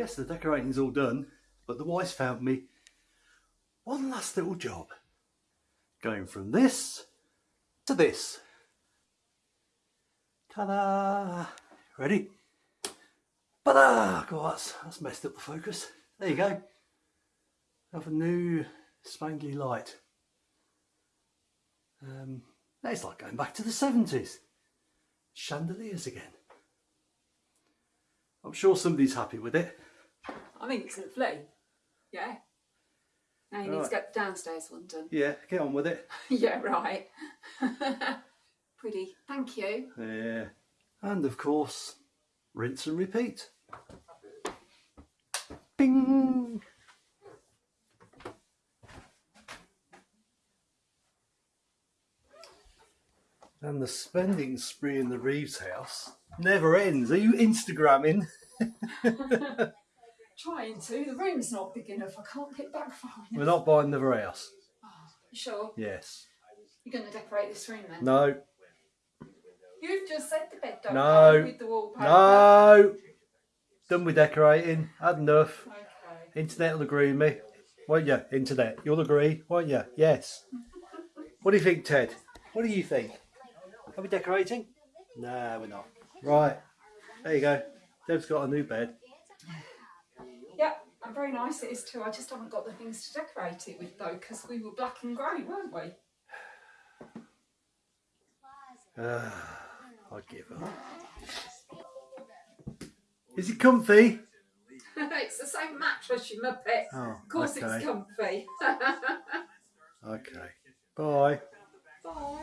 of the decorating's all done, but the wife's found me one last little job. Going from this to this. Ta-da! Ready? Ta-da! God, that's, that's messed up the focus. There you go. Have a new spangly light. Um, it's like going back to the 70s. Chandeliers again. I'm sure somebody's happy with it. It's lovely. Yeah. Now you need to get the downstairs one done. Yeah, get on with it. yeah, right. Pretty. Thank you. Yeah. And of course, rinse and repeat. Bing! And the spending spree in the Reeves house never ends. Are you Instagramming? Trying to. The room's not big enough. I can't get back far enough. We're not buying another house. Ah, you sure? Yes. You're going to decorate this room then? No. You've just said the bed don't No. with the wallpaper. No. Done with decorating. Had enough. Okay. Internet will agree with me. Won't you? Internet. You'll agree, won't you? Yes. What do you think, Ted? What do you think? Are we decorating? No, we're not. Right. There you go. Deb's got a new bed. Yeah, and very nice it is too. I just haven't got the things to decorate it with though, because we were black and grey, weren't we? Uh, I give up. Is it comfy? it's the same mattress, you muppet. Oh, of course okay. it's comfy. Okay. Bye. Bye.